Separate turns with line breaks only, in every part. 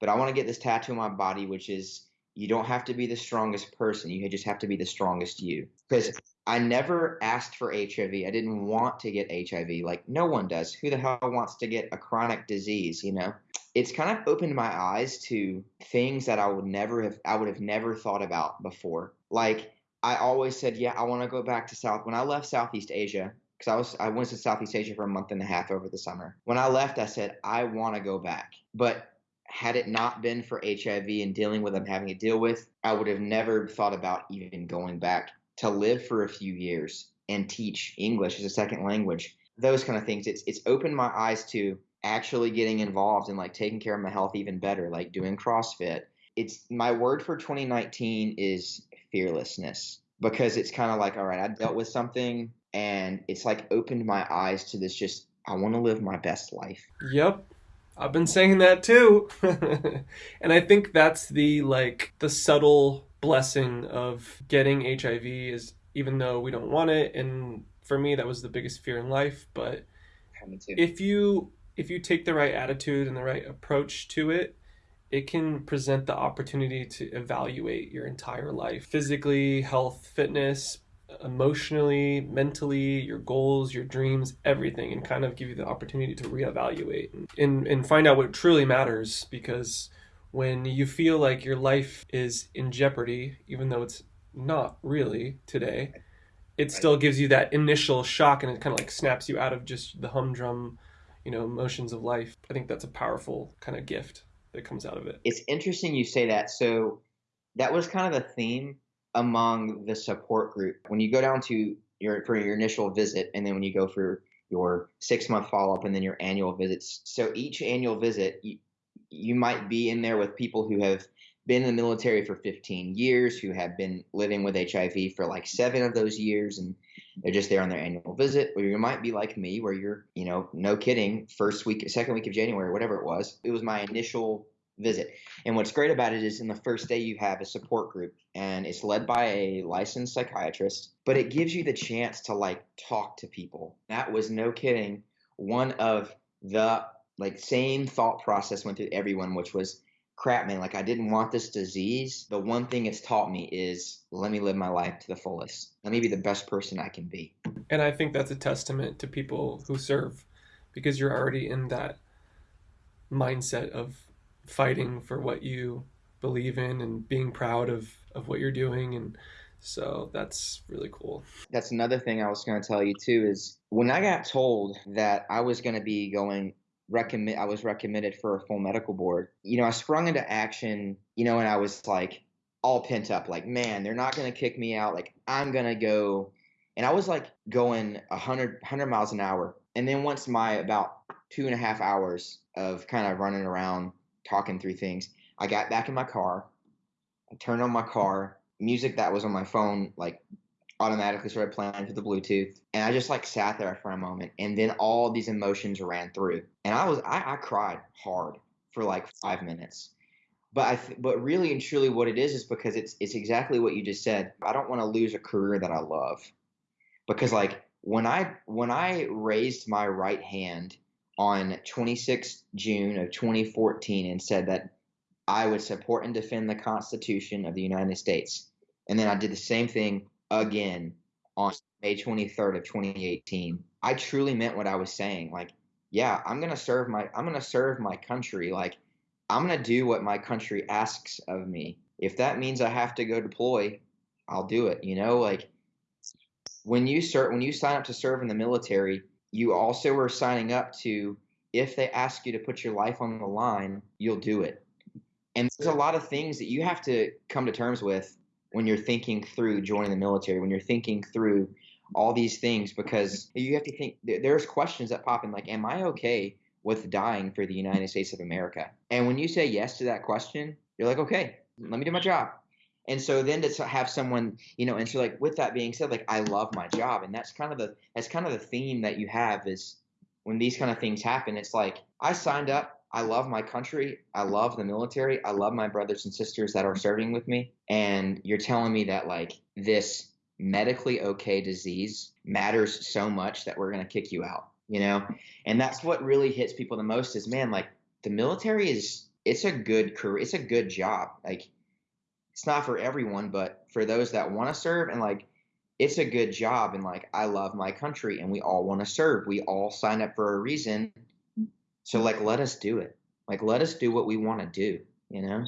but I want to get this tattoo on my body, which is you don't have to be the strongest person. You just have to be the strongest you. Because I never asked for HIV. I didn't want to get HIV. Like no one does. Who the hell wants to get a chronic disease, you know? It's kind of opened my eyes to things that I would never have I would have never thought about before. Like I always said, yeah, I want to go back to South. When I left Southeast Asia, because I was I went to Southeast Asia for a month and a half over the summer. When I left, I said I want to go back. But had it not been for HIV and dealing with them having to deal with, I would have never thought about even going back to live for a few years and teach English as a second language. Those kind of things. It's it's opened my eyes to actually getting involved and like taking care of my health even better, like doing CrossFit. It's my word for 2019 is fearlessness because it's kind of like, all right, I dealt with something and it's like opened my eyes to this just I want to live my best life.
Yep. I've been saying that too. and I think that's the like the subtle blessing of getting HIV is even though we don't want it and for me that was the biggest fear in life, but if you if you take the right attitude and the right approach to it, it can present the opportunity to evaluate your entire life physically, health, fitness, emotionally, mentally, your goals, your dreams, everything, and kind of give you the opportunity to reevaluate and, and find out what truly matters. Because when you feel like your life is in jeopardy, even though it's not really today, it still gives you that initial shock and it kind of like snaps you out of just the humdrum, you know, emotions of life. I think that's a powerful kind of gift that comes out of it.
It's interesting you say that. So that was kind of the theme among the support group. When you go down to your for your initial visit, and then when you go for your six month follow up, and then your annual visits. So each annual visit, you, you might be in there with people who have been in the military for 15 years, who have been living with HIV for like seven of those years, and they're just there on their annual visit. Or you might be like me, where you're, you know, no kidding, first week, second week of January, whatever it was. It was my initial visit. And what's great about it is in the first day you have a support group and it's led by a licensed psychiatrist, but it gives you the chance to like talk to people. That was no kidding one of the like same thought process went through everyone which was crap man like I didn't want this disease. The one thing it's taught me is let me live my life to the fullest. Let me be the best person I can be.
And I think that's a testament to people who serve because you're already in that mindset of fighting for what you believe in and being proud of, of what you're doing and so that's really cool.
That's another thing I was going to tell you too is when I got told that I was going to be going recommend I was recommended for a full medical board. You know, I sprung into action, you know, and I was like all pent up like, man, they're not going to kick me out. Like I'm going to go and I was like going 100 100 miles an hour. And then once my about two and a half hours of kind of running around talking through things. I got back in my car. I turned on my car. Music that was on my phone like automatically started playing through the Bluetooth, and I just like sat there for a moment, and then all these emotions ran through, and I was I, I cried hard for like five minutes. But I th- but really and truly, what it is is because it's it's exactly what you just said. I don't want to lose a career that I love, because like when I when I raised my right hand on 26 June of 2014 and said that I would support and defend the Constitution of the United States. And then I did the same thing again on May 23rd of 2018. I truly meant what I was saying. Like, yeah, I'm going to serve my I'm going to serve my country. Like, I'm going to do what my country asks of me. If that means I have to go deploy, I'll do it, you know? Like when you start when you sign up to serve in the military, you also are signing up to if they ask you to put your life on the line, you'll do it. And there's a lot of things that you have to come to terms with when you're thinking through joining the military, when you're thinking through all these things, because you have to think there's questions that pop in like, am I okay with dying for the United States of America? And when you say yes to that question, you're like, okay, let me do my job. And so then to have someone, you know, and so like with that being said, like I love my job, and that's kind of the that's kind of the theme that you have is when these kind of things happen. It's like I signed up. I love my country. I love the military. I love my brothers and sisters that are serving with me. And you're telling me that like this medically okay disease matters so much that we're gonna kick you out, you know? And that's what really hits people the most is man, like the military is it's a good career. It's a good job. Like it's not for everyone, but for those that want to serve and like it's a good job and like I love my country and we all want to serve. We all sign up for a reason. So like let us do it. Like let us do what we want to do, you know?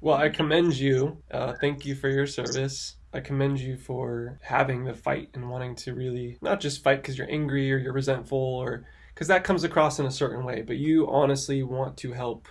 Well, I commend you. Uh, thank you for your service. I commend you for having the fight and wanting to really not just fight because you're angry or you're resentful or because that comes across in a certain way, but you honestly want to help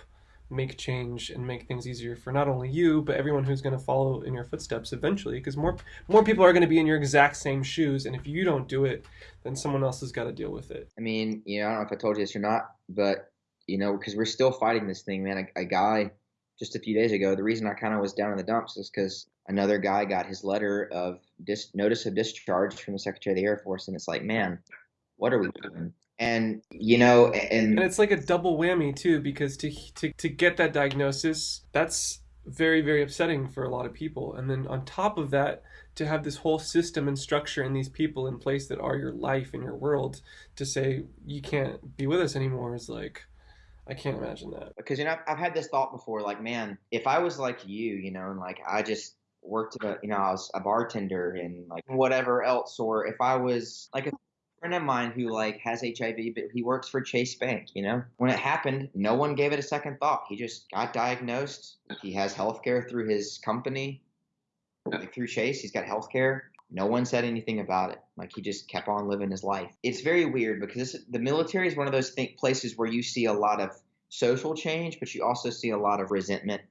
make change and make things easier for not only you but everyone who's going to follow in your footsteps eventually because more more people are going to be in your exact same shoes and if you don't do it then someone else has got to deal with it.
I mean you know i don't know if i told you this or not but you know because we're still fighting this thing man. A, a guy just a few days ago the reason i kind of was down in the dumps is because another guy got his letter of dis- notice of discharge from the secretary of the air force and it's like man what are we doing and you know and,
and it's like a double whammy too because to to to get that diagnosis that's very very upsetting for a lot of people and then on top of that to have this whole system and structure and these people in place that are your life and your world to say you can't be with us anymore is like I can't imagine that.
Because you know, I've, I've had this thought before. Like, man, if I was like you, you know, and like I just worked, a, you know, I was a bartender and like whatever else, or if I was like a friend of mine who like has HIV, but he works for Chase Bank. You know, when it happened, no one gave it a second thought. He just got diagnosed. He has health care through his company, like through Chase. He's got health care. No one said anything about it. Like he just kept on living his life. It's very weird because this, the military is one of those th- places where you see a lot of social change, but you also see a lot of resentment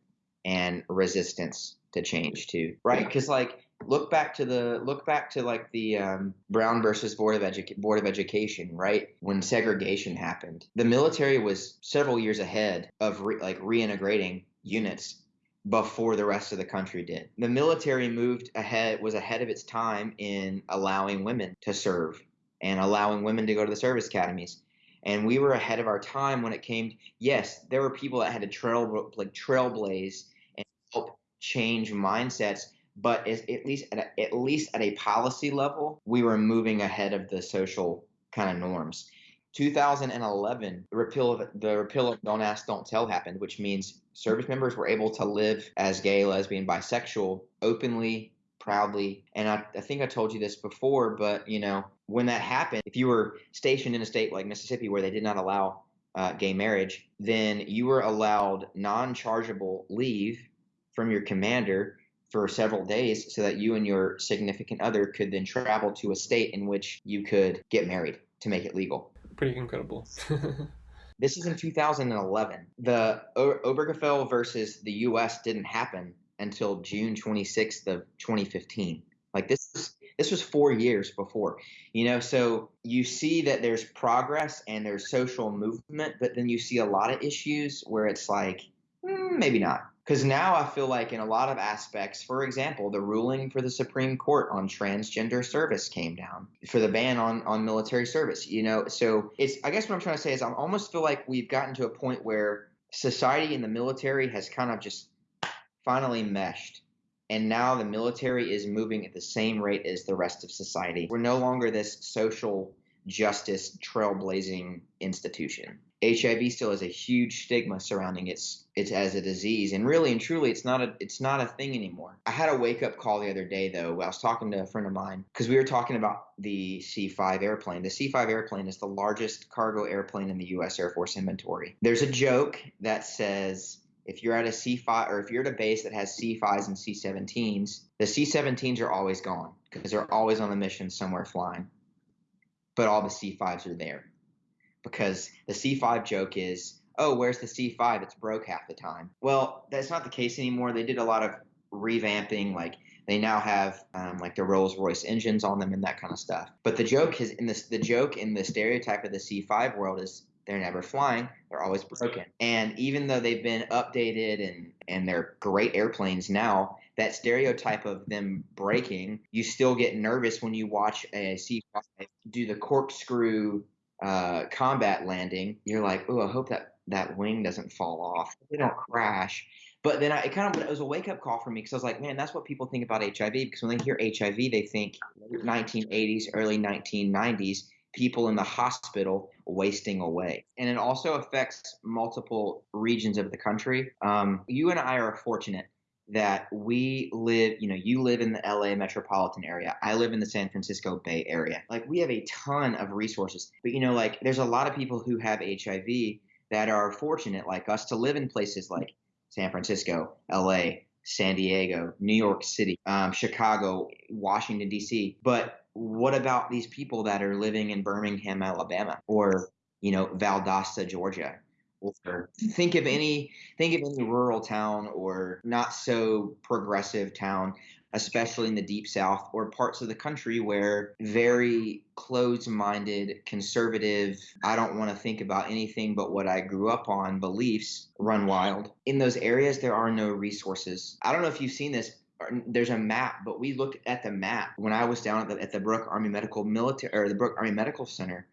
and resistance to change too, right? Because like look back to the look back to like the um, Brown versus Board of Edu- Board of Education, right? When segregation happened, the military was several years ahead of re- like reintegrating units before the rest of the country did. The military moved ahead was ahead of its time in allowing women to serve and allowing women to go to the service academies. And we were ahead of our time when it came. Yes, there were people that had to trail like trailblaze and help change mindsets but at least at, a, at least at a policy level, we were moving ahead of the social kind of norms. 2011, the repeal of the repeal of Don't Ask, Don't Tell happened, which means service members were able to live as gay, lesbian, bisexual openly, proudly. And I, I think I told you this before, but you know, when that happened, if you were stationed in a state like Mississippi where they did not allow uh, gay marriage, then you were allowed non-chargeable leave from your commander for several days so that you and your significant other could then travel to a state in which you could get married to make it legal.
Pretty incredible.
this is in 2011. The Obergefell versus the U.S. didn't happen until June 26th of 2015. Like this was, this was four years before, you know. So you see that there's progress and there's social movement, but then you see a lot of issues where it's like mm, maybe not because now I feel like in a lot of aspects, for example, the ruling for the Supreme Court on transgender service came down for the ban on, on military service. You know, so it's I guess what I'm trying to say is I almost feel like we've gotten to a point where society and the military has kind of just finally meshed. And now the military is moving at the same rate as the rest of society. We're no longer this social justice trailblazing institution. HIV still has a huge stigma surrounding its it's as a disease, and really and truly, it's not a it's not a thing anymore. I had a wake up call the other day though. I was talking to a friend of mine because we were talking about the C5 airplane. The C5 airplane is the largest cargo airplane in the U.S. Air Force inventory. There's a joke that says if you're at a C5 or if you're at a base that has C5s and C17s, the C17s are always gone because they're always on a mission somewhere flying, but all the C5s are there because the C5 joke is, oh, where's the C5? It's broke half the time. Well, that's not the case anymore. They did a lot of revamping, like they now have um, like the Rolls Royce engines on them and that kind of stuff. But the joke is in this, the joke in the stereotype of the C5 world is they're never flying. They're always broken. And even though they've been updated and and they're great airplanes now, that stereotype of them breaking, you still get nervous when you watch a C5 do the corkscrew uh, combat landing, you're like, oh, I hope that that wing doesn't fall off. They don't crash. But then I, it kind of it was a wake up call for me because I was like, man, that's what people think about HIV. Because when they hear HIV, they think 1980s, early 1990s, people in the hospital wasting away. And it also affects multiple regions of the country. Um, you and I are fortunate that we live, you know, you live in the LA metropolitan area. I live in the San Francisco Bay Area. Like we have a ton of resources. But you know, like there's a lot of people who have HIV that are fortunate like us to live in places like San Francisco, LA, San Diego, New York City, um, Chicago, Washington D.C. But what about these people that are living in Birmingham, Alabama, or you know Valdosta, Georgia? Think of any think of any rural town or not so progressive town especially in the deep south or parts of the country where very closed-minded conservative i don't want to think about anything but what i grew up on beliefs run wild. In those areas there are no resources. I don't know if you've seen this uh, there's a map but we looked at the map. When i was down at the, at the brooke army medical military or the brooke army medical center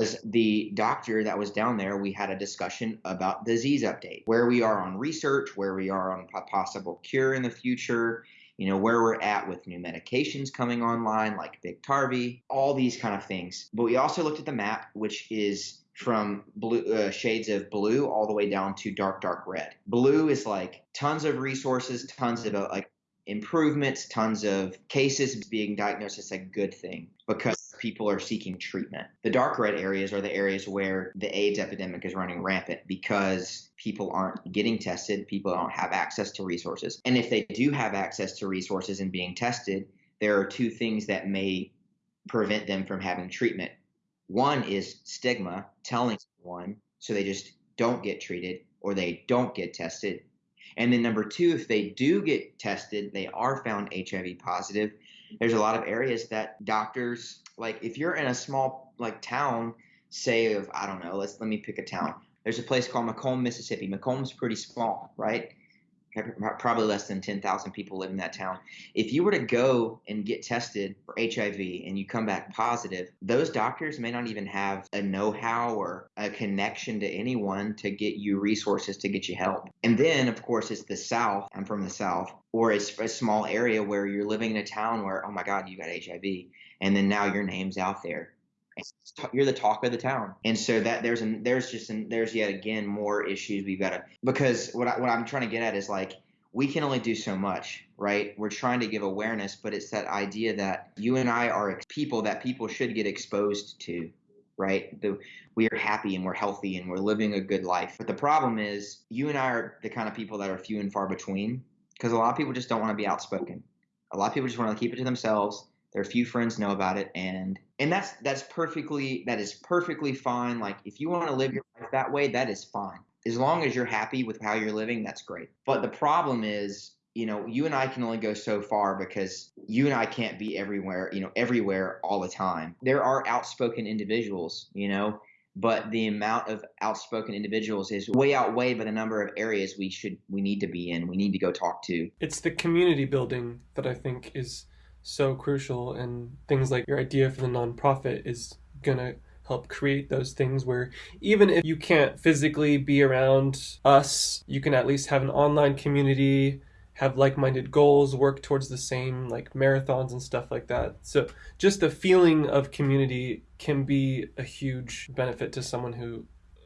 as the doctor that was down there, we had a discussion about disease update, where we are on research, where we are on a possible cure in the future, you know, where we're at with new medications coming online, like Biktarvy, all these kind of things. But we also looked at the map, which is from blue uh, shades of blue all the way down to dark dark red blue is like tons of resources tons of uh, like improvements tons of cases being diagnosed as a good thing because people are seeking treatment. The dark red areas are the areas where the AIDS epidemic is running rampant because people aren't getting tested, people don't have access to resources. And if they do have access to resources and being tested, there are two things that may prevent them from having treatment. One is stigma, telling someone so they just don't get treated or they don't get tested. And then number two, if they do get tested, they are found HIV positive. There's a lot of areas that doctors like if you're in a small like town, say of I don't know, let's let me pick a town. There's a place called McComb, Mississippi. McComb's pretty small, right? Probably less than 10,000 people live in that town. If you were to go and get tested for HIV and you come back positive, those doctors may not even have a know how or a connection to anyone to get you resources to get you help. And then, of course, it's the South. I'm from the South, or it's a small area where you're living in a town where, oh my God, you got HIV and then now your name's out there you're the talk of the town. And so that there's an there's just an, there's yet again more issues we've got to because what, I, what i'm trying to get at is like we can only do so much right? We're trying to give awareness but it's that idea that you and i are people that people should get exposed to right? The, we are happy and we're healthy and we're living a good life. But the problem is you and i are the kind of people that are few and far between because a lot of people just don't want to be outspoken. A lot of people just want to keep it to themselves their few friends know about it and and that's that's perfectly that is perfectly fine. Like if you want to live your life that way that is fine. As long as you're happy with how you're living that's great. But the problem is you know you and i can only go so far because you and i can't be everywhere you know everywhere all the time. There are outspoken individuals you know but the amount of outspoken individuals is way outweighed by the number of areas we should we need to be in we need to go talk to.
It's the community building that i think is so crucial and things like your idea for the nonprofit is going to help create those things where even if you can't physically be around us you can at least have an online community have like-minded goals work towards the same like marathons and stuff like that. So just the feeling of community can be a huge benefit to someone who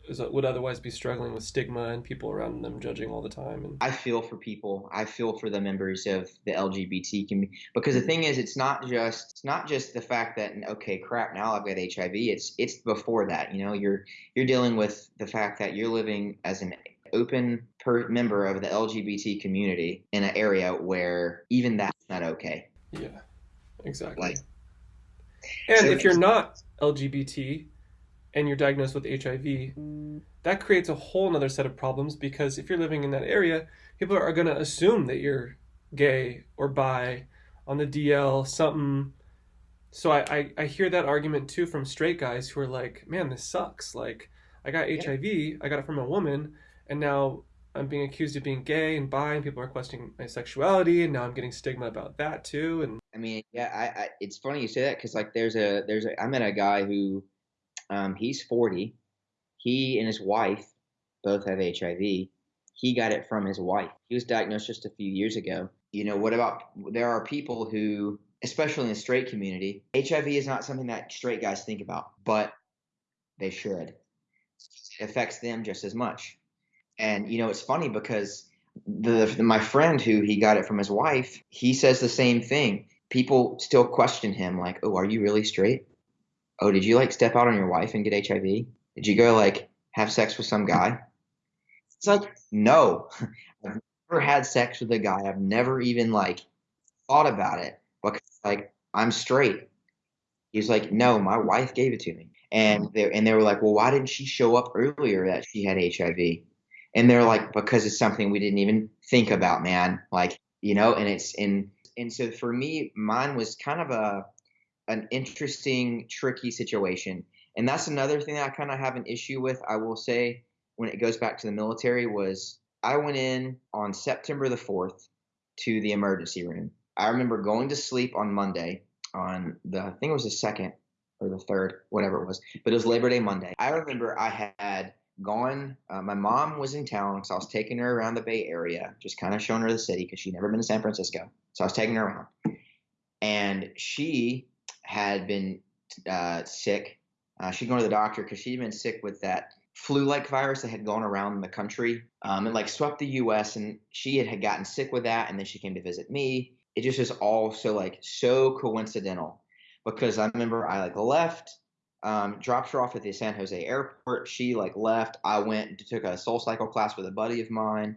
is, would otherwise be struggling with stigma and people around them judging all the time. And
I feel for people. I feel for the members of the LGBT community because the thing is, it's not just it's not just the fact that okay, crap, now I've got HIV. It's it's before that. You know, you're you're dealing with the fact that you're living as an open per member of the LGBT community in an area where even that's not okay.
Yeah, exactly. Like, and so if you're not LGBT, and you're diagnosed with HIV, that creates a whole other set of problems because if you're living in that area, people are going to assume that you're gay or bi on the DL, something. So I, I, I, hear that argument too from straight guys who are like, man, this sucks. Like, I got yeah. HIV, I got it from a woman, and now I'm being accused of being gay and bi, and people are questioning my sexuality, and now I'm getting stigma about that too. And
I mean, yeah, I, I it's funny you say that because like there's a there's a I met a guy who um, he's 40. He and his wife both have HIV. He got it from his wife. He was diagnosed just a few years ago. You know, what about there are people who especially in the straight community, HIV is not something that straight guys think about, but they should. It affects them just as much. And you know, it's funny because the, my friend who he got it from his wife, he says the same thing. People still question him, like, "Oh, are you really straight? Oh, did you like step out on your wife and get HIV? Did you go like have sex with some guy?" It's like, no, I've never had sex with a guy. I've never even like thought about it because like I'm straight. He's like, no, my wife gave it to me, and mm-hmm. they and they were like, well, why didn't she show up earlier that she had HIV? And they're like, because it's something we didn't even think about, man. Like, you know, and it's in and so for me, mine was kind of a an interesting, tricky situation. And that's another thing that I kind of have an issue with. I will say when it goes back to the military was I went in on September the 4th to the emergency room. I remember going to sleep on Monday on the I think it was the second or the third, whatever it was, but it was Labor Day Monday. I remember I had gone. Uh, my mom was in town, so I was taking her around the Bay Area, just kind of showing her the city because she'd never been to San Francisco. So I was taking her around, and she had been uh, sick. Uh, she'd gone to the doctor because she'd been sick with that flu-like virus that had gone around the country um, and like swept the U.S. And she had, had gotten sick with that, and then she came to visit me. It just was all so like so coincidental because I remember I like left, um, dropped her off at the San Jose airport. She like left. I went took a Soul Cycle class with a buddy of mine,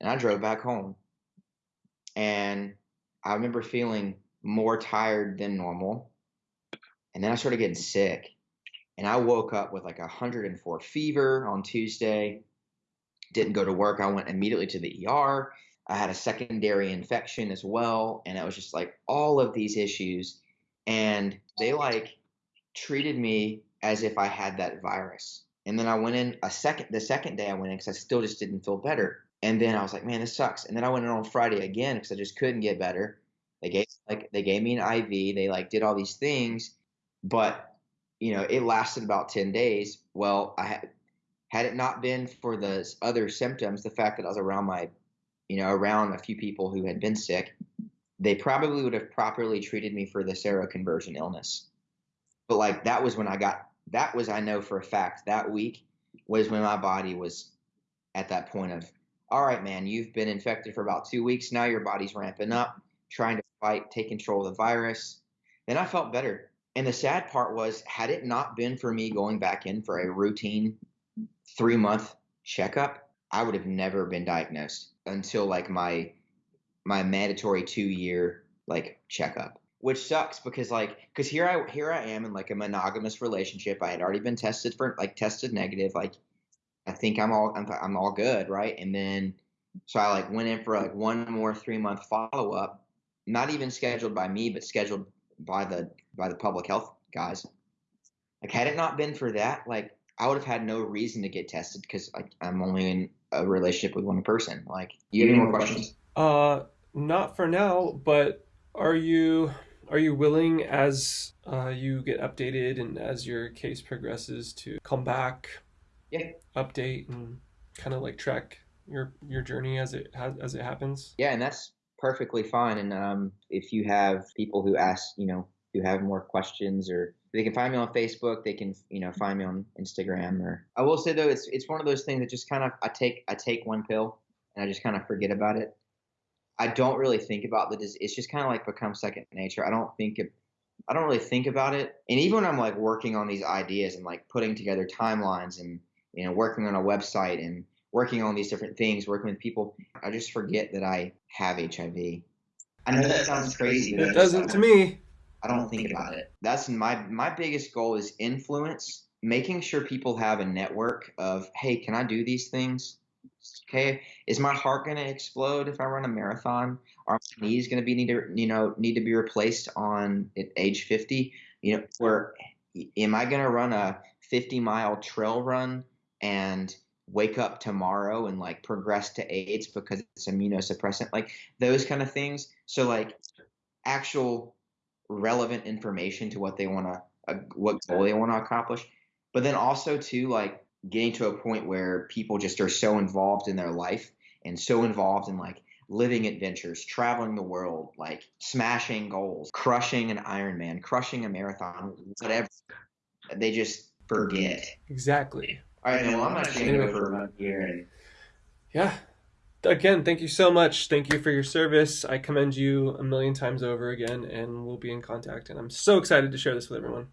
and I drove back home. And I remember feeling more tired than normal, and then I started getting sick and I woke up with like a 104 fever on Tuesday. Didn't go to work. I went immediately to the ER. I had a secondary infection as well, and it was just like all of these issues, and they like treated me as if I had that virus. And then I went in a second. The second day I went in because I still just didn't feel better. And then I was like, man, this sucks. And then I went in on Friday again because I just couldn't get better. They gave like they gave me an IV. They like did all these things, but you know, it lasted about 10 days. Well, I had, had it not been for the other symptoms, the fact that I was around my, you know, around a few people who had been sick, they probably would have properly treated me for the seroconversion illness. But like that was when I got, that was, I know for a fact, that week was when my body was at that point of, all right, man, you've been infected for about two weeks. Now your body's ramping up, trying to fight, take control of the virus. Then I felt better and the sad part was, had it not been for me going back in for a routine three month checkup, I would have never been diagnosed until like my my mandatory two year like checkup. Which sucks because like because here I here I am in like a monogamous relationship. I had already been tested for like tested negative. Like I think I'm all I'm, I'm all good, right? And then so I like went in for like one more three month follow up, not even scheduled by me, but scheduled by the by the public health guys. Like had it not been for that, like I would have had no reason to get tested because like I'm only in a relationship with one person. Like, you have any more questions?
Uh, not for now. But are you are you willing as uh, you get updated and as your case progresses to come back,
yeah,
update and kind of like track your your journey as it as it happens?
Yeah, and that's perfectly fine. And um, if you have people who ask, you know, who have more questions or they can find me on Facebook. They can, you know, find me on Instagram. Or I will say though, it's it's one of those things that just kind of I take I take one pill and I just kind of forget about it. I don't really think about the. It's just kind of like become second nature. I don't think it, I don't really think about it. And even when I'm like working on these ideas and like putting together timelines and you know working on a website and working on these different things, working with people, I just forget that I have HIV. I know that sounds crazy.
It doesn't to me.
I don't think about it. That's my my biggest goal is influence, making sure people have a network of, hey, can I do these things? Okay, is my heart going to explode if I run a marathon? Are my knees going to be need to you know need to be replaced on at age 50? You know, or am I going to run a 50 mile trail run and wake up tomorrow and like progress to AIDS because it's immunosuppressant, like those kind of things. So like actual relevant information to what they want to, uh, what goal they want to accomplish. But then also to like getting to a point where people just are so involved in their life and so involved in like, living adventures, traveling the world, like smashing goals, crushing an Ironman, crushing a marathon, whatever. They just forget.
Exactly.
All right, man, well, I'm not go for here. And...
Yeah. Again, thank you so much. Thank you for your service. I commend you a million times over again, and we'll be in contact. And I'm so excited to share this with everyone.